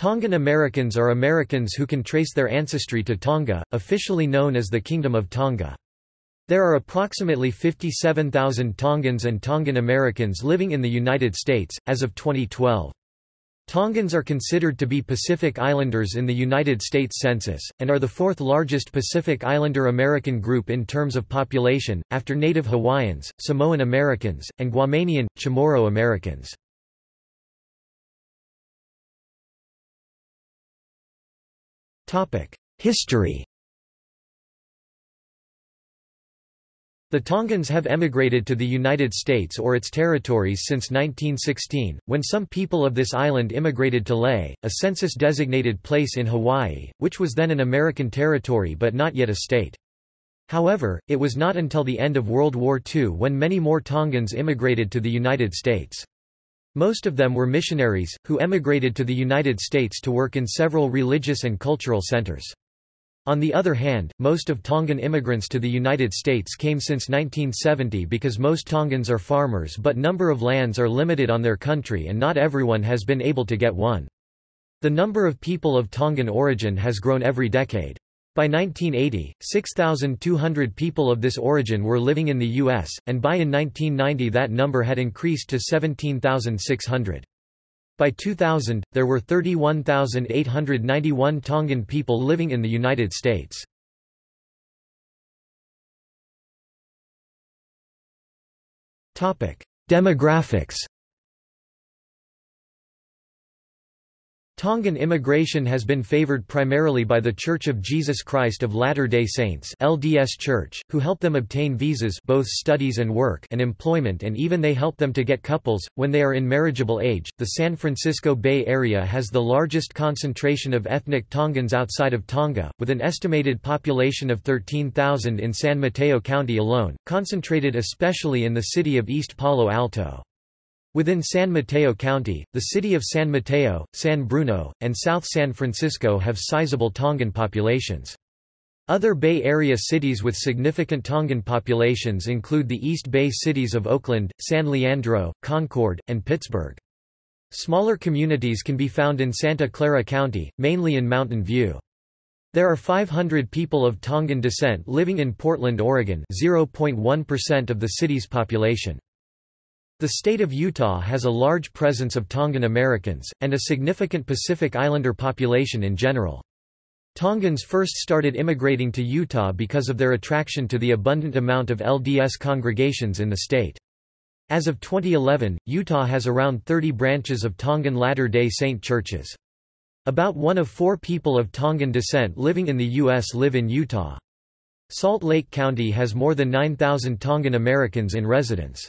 Tongan Americans are Americans who can trace their ancestry to Tonga, officially known as the Kingdom of Tonga. There are approximately 57,000 Tongans and Tongan Americans living in the United States, as of 2012. Tongans are considered to be Pacific Islanders in the United States Census, and are the fourth largest Pacific Islander American group in terms of population, after Native Hawaiians, Samoan Americans, and Guamanian, Chamorro Americans. History The Tongans have emigrated to the United States or its territories since 1916, when some people of this island immigrated to Laie, a census-designated place in Hawaii, which was then an American territory but not yet a state. However, it was not until the end of World War II when many more Tongans immigrated to the United States. Most of them were missionaries, who emigrated to the United States to work in several religious and cultural centers. On the other hand, most of Tongan immigrants to the United States came since 1970 because most Tongans are farmers but number of lands are limited on their country and not everyone has been able to get one. The number of people of Tongan origin has grown every decade. By 1980, 6,200 people of this origin were living in the U.S., and by in 1990 that number had increased to 17,600. By 2000, there were 31,891 Tongan people living in the United States. Demographics Tongan immigration has been favored primarily by The Church of Jesus Christ of Latter-day Saints LDS Church, who help them obtain visas both studies and work and employment and even they help them to get couples, when they are in marriageable age. The San Francisco Bay Area has the largest concentration of ethnic Tongans outside of Tonga, with an estimated population of 13,000 in San Mateo County alone, concentrated especially in the city of East Palo Alto. Within San Mateo County, the city of San Mateo, San Bruno, and South San Francisco have sizable Tongan populations. Other Bay Area cities with significant Tongan populations include the East Bay cities of Oakland, San Leandro, Concord, and Pittsburg. Smaller communities can be found in Santa Clara County, mainly in Mountain View. There are 500 people of Tongan descent living in Portland, Oregon 0.1% of the city's population. The state of Utah has a large presence of Tongan Americans, and a significant Pacific Islander population in general. Tongans first started immigrating to Utah because of their attraction to the abundant amount of LDS congregations in the state. As of 2011, Utah has around 30 branches of Tongan Latter-day Saint churches. About one of four people of Tongan descent living in the U.S. live in Utah. Salt Lake County has more than 9,000 Tongan Americans in residence.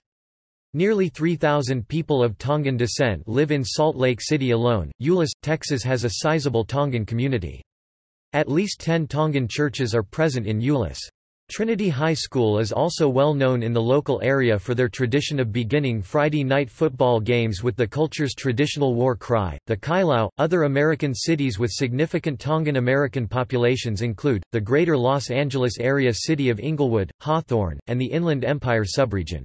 Nearly 3,000 people of Tongan descent live in Salt Lake City alone. Euless, Texas has a sizable Tongan community. At least 10 Tongan churches are present in Euless. Trinity High School is also well known in the local area for their tradition of beginning Friday night football games with the culture's traditional war cry, the Kailao. Other American cities with significant Tongan American populations include the greater Los Angeles area city of Inglewood, Hawthorne, and the Inland Empire subregion.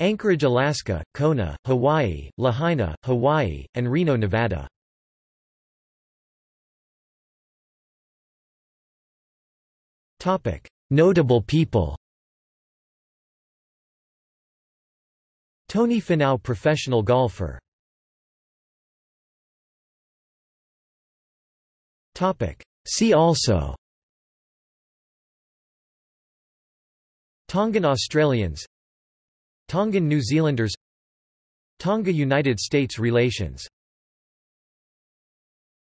Anchorage, Alaska, Kona, Hawaii, Lahaina, Hawaii, and Reno, Nevada. Notable people Tony Finau professional golfer. See also Tongan Australians Tongan New Zealanders Tonga–United States relations